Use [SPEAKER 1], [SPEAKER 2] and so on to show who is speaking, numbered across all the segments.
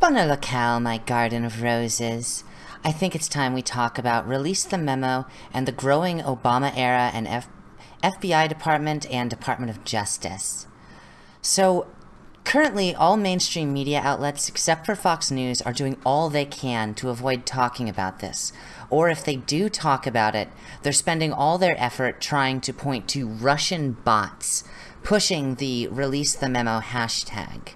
[SPEAKER 1] Bona locale, my garden of roses. I think it's time we talk about Release the Memo and the growing Obama era and F FBI Department and Department of Justice. So, currently, all mainstream media outlets except for Fox News are doing all they can to avoid talking about this. Or if they do talk about it, they're spending all their effort trying to point to Russian bots, pushing the Release the Memo hashtag.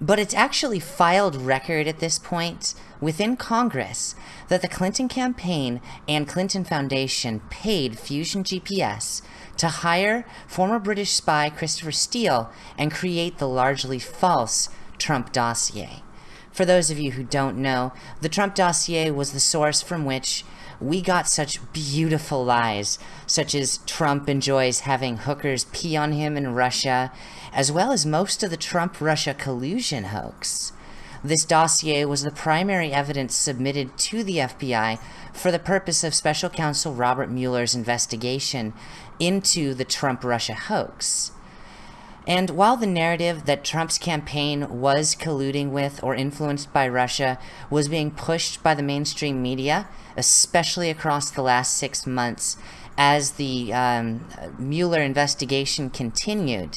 [SPEAKER 1] But it's actually filed record at this point within Congress that the Clinton campaign and Clinton Foundation paid Fusion GPS to hire former British spy Christopher Steele and create the largely false Trump dossier. For those of you who don't know, the Trump dossier was the source from which we got such beautiful lies, such as Trump enjoys having hookers pee on him in Russia, as well as most of the Trump-Russia collusion hoax. This dossier was the primary evidence submitted to the FBI for the purpose of Special Counsel Robert Mueller's investigation into the Trump-Russia hoax. And while the narrative that Trump's campaign was colluding with or influenced by Russia was being pushed by the mainstream media, especially across the last six months, as the um, Mueller investigation continued,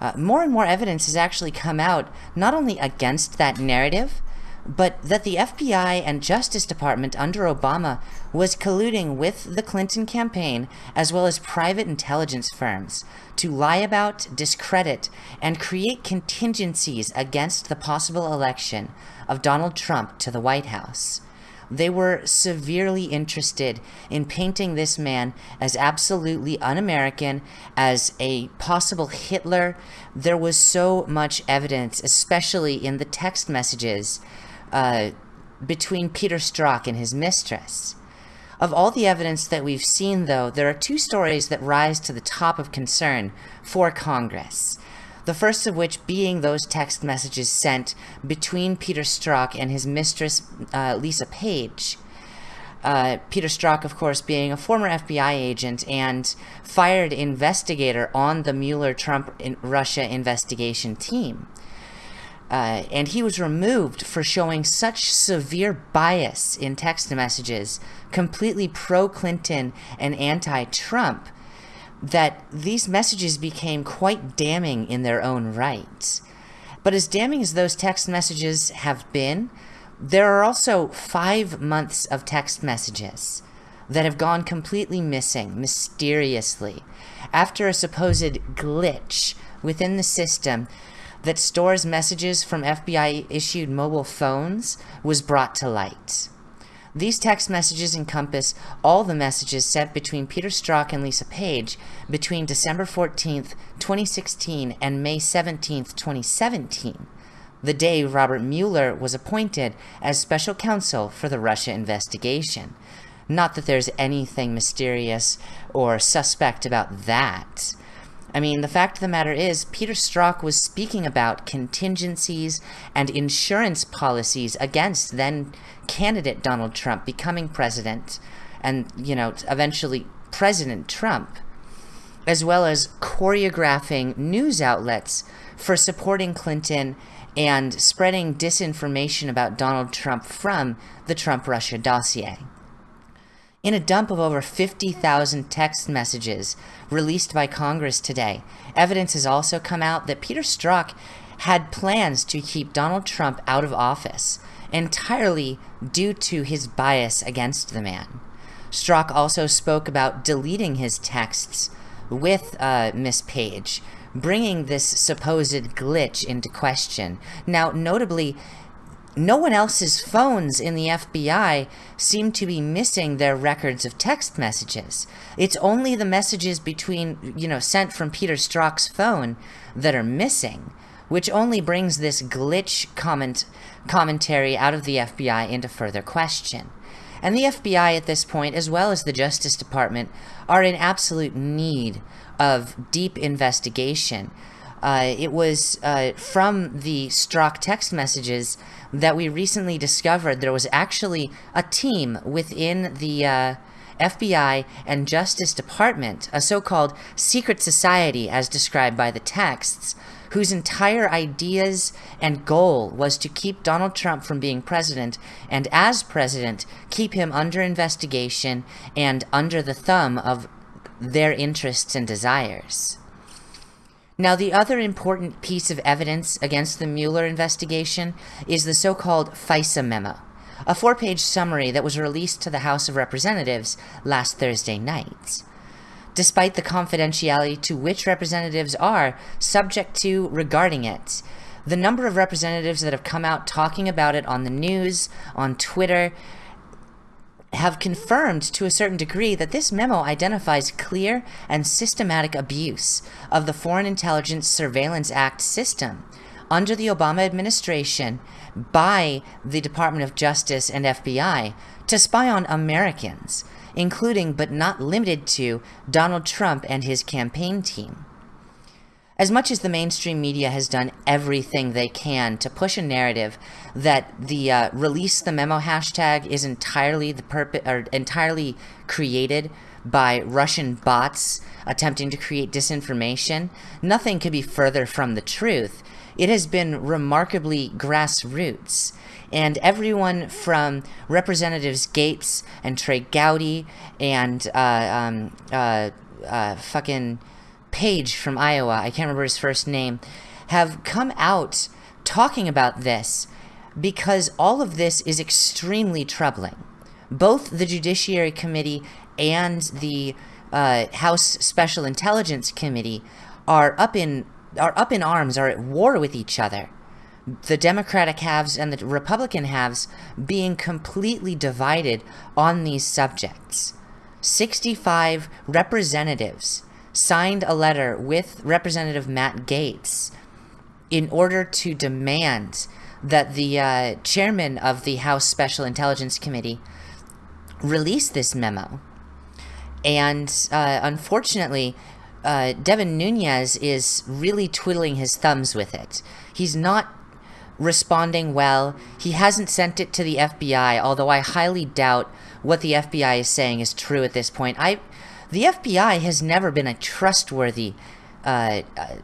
[SPEAKER 1] uh, more and more evidence has actually come out not only against that narrative, but that the FBI and Justice Department under Obama was colluding with the Clinton campaign as well as private intelligence firms to lie about, discredit, and create contingencies against the possible election of Donald Trump to the White House. They were severely interested in painting this man as absolutely un-American, as a possible Hitler. There was so much evidence, especially in the text messages, uh, between Peter Strzok and his mistress. Of all the evidence that we've seen, though, there are two stories that rise to the top of concern for Congress. The first of which being those text messages sent between Peter Strzok and his mistress, uh, Lisa Page. Uh, Peter Strzok, of course, being a former FBI agent and fired investigator on the Mueller-Trump-Russia investigation team. Uh, and he was removed for showing such severe bias in text messages, completely pro-Clinton and anti-Trump, that these messages became quite damning in their own right. But as damning as those text messages have been, there are also five months of text messages that have gone completely missing, mysteriously, after a supposed glitch within the system that stores messages from FBI-issued mobile phones was brought to light. These text messages encompass all the messages sent between Peter Strzok and Lisa Page between December 14th, 2016 and May 17th, 2017, the day Robert Mueller was appointed as special counsel for the Russia investigation. Not that there's anything mysterious or suspect about that. I mean, the fact of the matter is, Peter Strzok was speaking about contingencies and insurance policies against then candidate Donald Trump becoming president and, you know, eventually President Trump, as well as choreographing news outlets for supporting Clinton and spreading disinformation about Donald Trump from the Trump-Russia dossier. In a dump of over 50,000 text messages released by Congress today, evidence has also come out that Peter Strzok had plans to keep Donald Trump out of office, entirely due to his bias against the man. Strzok also spoke about deleting his texts with uh, Miss Page, bringing this supposed glitch into question. Now, notably, no one else's phones in the FBI seem to be missing their records of text messages. It's only the messages between, you know, sent from Peter Strzok's phone that are missing, which only brings this glitch comment commentary out of the FBI into further question. And the FBI at this point, as well as the Justice Department, are in absolute need of deep investigation. Uh, it was uh, from the Strzok text messages that we recently discovered there was actually a team within the uh, FBI and Justice Department, a so-called secret society as described by the texts, whose entire ideas and goal was to keep Donald Trump from being president, and as president, keep him under investigation and under the thumb of their interests and desires. Now, the other important piece of evidence against the Mueller investigation is the so-called FISA memo, a four-page summary that was released to the House of Representatives last Thursday night despite the confidentiality to which representatives are subject to regarding it. The number of representatives that have come out talking about it on the news, on Twitter, have confirmed to a certain degree that this memo identifies clear and systematic abuse of the Foreign Intelligence Surveillance Act system under the Obama administration by the Department of Justice and FBI to spy on Americans including but not limited to Donald Trump and his campaign team. As much as the mainstream media has done everything they can to push a narrative that the uh, release the memo hashtag is entirely the purpose or entirely created by Russian bots attempting to create disinformation, nothing could be further from the truth. It has been remarkably grassroots and everyone from Representatives Gaetz and Trey Gowdy and uh, um, uh, uh, fucking Page from Iowa, I can't remember his first name, have come out talking about this because all of this is extremely troubling. Both the Judiciary Committee and the uh, House Special Intelligence Committee are up in are up in arms, are at war with each other the Democratic halves and the Republican halves being completely divided on these subjects. 65 representatives signed a letter with Representative Matt Gaetz in order to demand that the uh, chairman of the House Special Intelligence Committee release this memo. And uh, unfortunately, uh, Devin Nunes is really twiddling his thumbs with it. He's not responding well. He hasn't sent it to the FBI, although I highly doubt what the FBI is saying is true at this point. I, the FBI has never been a trustworthy uh, uh,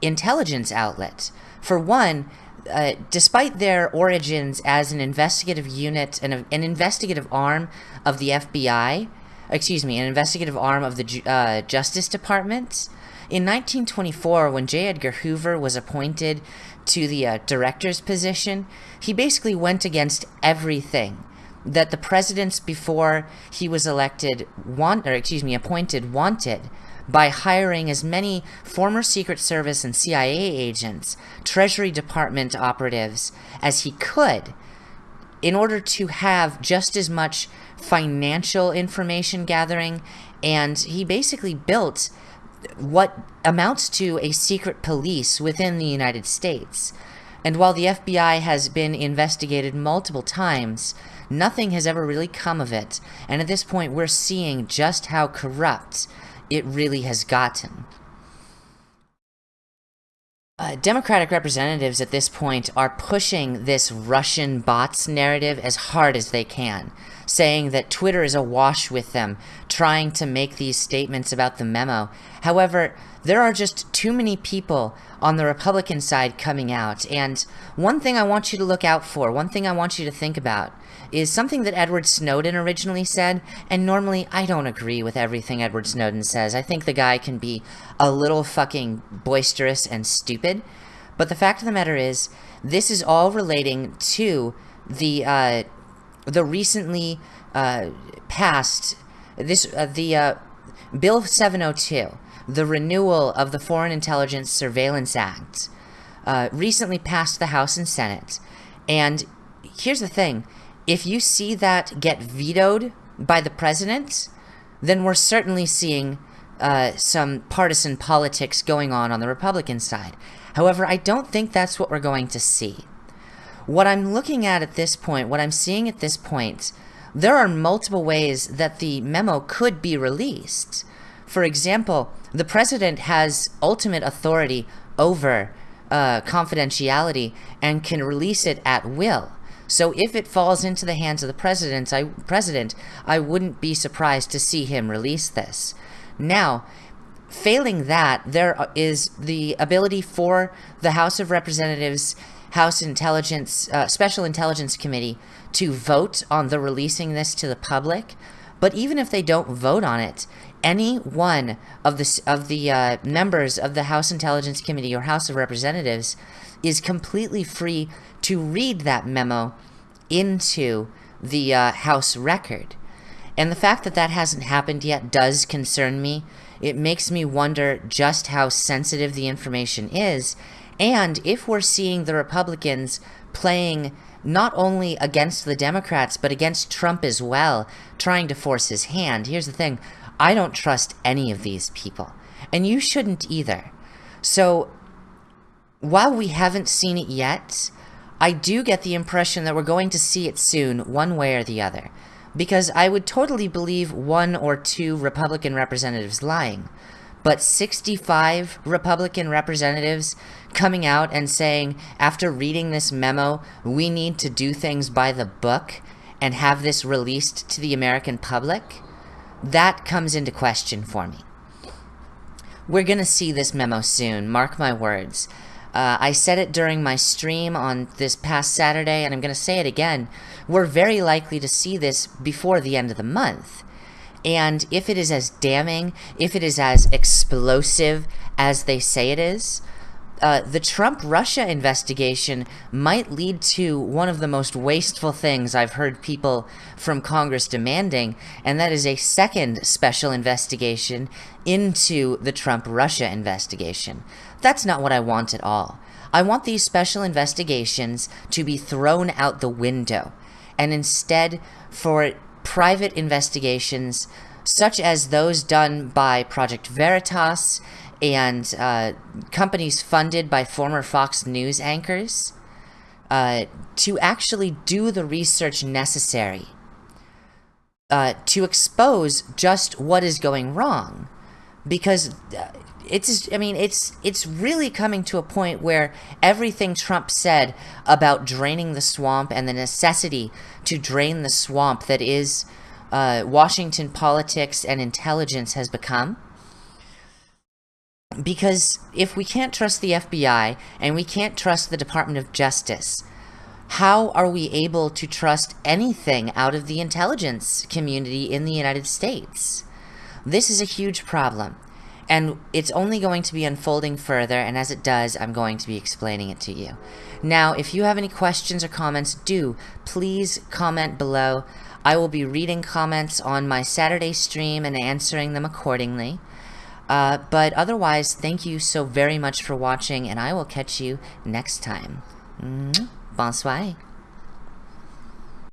[SPEAKER 1] intelligence outlet. For one, uh, despite their origins as an investigative unit and an investigative arm of the FBI, excuse me, an investigative arm of the uh, Justice Department, in 1924, when J. Edgar Hoover was appointed to the uh, director's position, he basically went against everything that the presidents before he was elected want, or excuse me, appointed wanted by hiring as many former Secret Service and CIA agents, Treasury Department operatives as he could in order to have just as much financial information gathering and he basically built what amounts to a secret police within the United States. And while the FBI has been investigated multiple times, nothing has ever really come of it. And at this point, we're seeing just how corrupt it really has gotten. Uh, Democratic representatives at this point are pushing this Russian bots narrative as hard as they can, saying that Twitter is awash with them, trying to make these statements about the memo. However, there are just too many people on the Republican side coming out, and one thing I want you to look out for, one thing I want you to think about, is something that Edward Snowden originally said, and normally I don't agree with everything Edward Snowden says. I think the guy can be a little fucking boisterous and stupid, but the fact of the matter is, this is all relating to the, uh, the recently uh, passed, this, uh, the, uh, Bill 702, the renewal of the Foreign Intelligence Surveillance Act, uh, recently passed the House and Senate, and here's the thing, if you see that get vetoed by the president, then we're certainly seeing uh, some partisan politics going on on the Republican side. However, I don't think that's what we're going to see. What I'm looking at at this point, what I'm seeing at this point, there are multiple ways that the memo could be released. For example, the president has ultimate authority over uh, confidentiality and can release it at will. So if it falls into the hands of the president, I, president, I wouldn't be surprised to see him release this. Now, failing that, there is the ability for the House of Representatives, House Intelligence, uh, Special Intelligence Committee to vote on the releasing this to the public. But even if they don't vote on it, any one of the of the uh, members of the House Intelligence Committee or House of Representatives is completely free to read that memo into the uh, House record. And the fact that that hasn't happened yet does concern me. It makes me wonder just how sensitive the information is, and if we're seeing the Republicans playing not only against the Democrats, but against Trump as well, trying to force his hand. Here's the thing I don't trust any of these people, and you shouldn't either. So, while we haven't seen it yet, I do get the impression that we're going to see it soon, one way or the other because I would totally believe one or two Republican representatives lying. But 65 Republican representatives coming out and saying, after reading this memo, we need to do things by the book and have this released to the American public, that comes into question for me. We're going to see this memo soon, mark my words. Uh, I said it during my stream on this past Saturday, and I'm going to say it again. We're very likely to see this before the end of the month. And if it is as damning, if it is as explosive as they say it is, uh, the Trump Russia investigation might lead to one of the most wasteful things I've heard people from Congress demanding, and that is a second special investigation into the Trump Russia investigation. That's not what I want at all. I want these special investigations to be thrown out the window, and instead for private investigations such as those done by Project Veritas and uh, companies funded by former Fox News anchors uh, to actually do the research necessary uh, to expose just what is going wrong. Because uh, it's I mean it's it's really coming to a point where everything Trump said about draining the swamp and the necessity to drain the swamp that is uh, Washington politics and intelligence has become. Because if we can't trust the FBI and we can't trust the Department of Justice, how are we able to trust anything out of the intelligence community in the United States? This is a huge problem. And it's only going to be unfolding further, and as it does, I'm going to be explaining it to you. Now, if you have any questions or comments, do please comment below. I will be reading comments on my Saturday stream and answering them accordingly. Uh, but otherwise, thank you so very much for watching, and I will catch you next time. Bonsoir.